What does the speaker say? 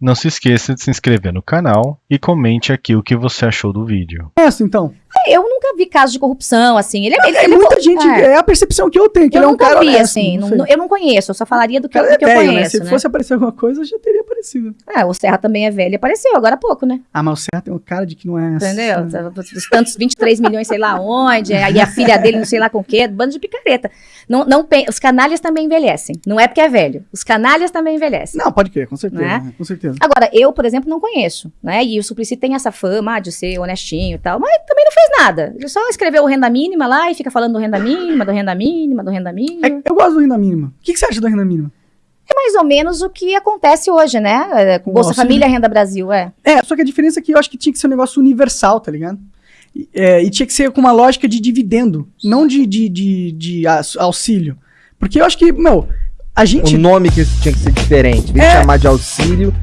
Não se esqueça de se inscrever no canal e comente aqui o que você achou do vídeo. Essa, então. Eu nunca vi casos de corrupção, assim. Ele, ele, É, ele muita gente, é. é. a percepção que eu tenho, que Eu ele é um nunca cara vi, honesto, assim. não eu não conheço, eu só falaria do que, do é que eu né? conheço, Se né? fosse aparecer alguma coisa, já teria É, o Serra também é velho e apareceu agora há pouco, né? Ah, mas o Serra tem um cara de que não é... Entendeu? Os tantos 23 milhões, sei lá onde, aí a filha dele não sei lá com o quê, bando de picareta. Não, não, os canalhas também envelhecem. Não é porque é velho. Os canalhas também envelhecem. Não, pode crer, com certeza. Né? né? Com certeza. Agora, eu, por exemplo, não conheço, né? E o Suplicy tem essa fama ah, de ser honestinho e tal, mas também não fez nada. Ele só escreveu o renda mínima lá e fica falando do renda mínima, do renda mínima, do renda mínima. É, eu gosto do renda mínima. O que, que você acha do renda mínima? Mais ou menos o que acontece hoje, né? É, Com Bolsa auxílio. Família, Renda Brasil, é. É, só que a diferença é que eu acho que tinha que ser um negócio universal, tá ligado? E, é, e tinha que ser com uma lógica de dividendo, não de, de, de, de auxílio. Porque eu acho que, meu, a gente. O nome que tinha que ser diferente. Em É. chamar de auxílio,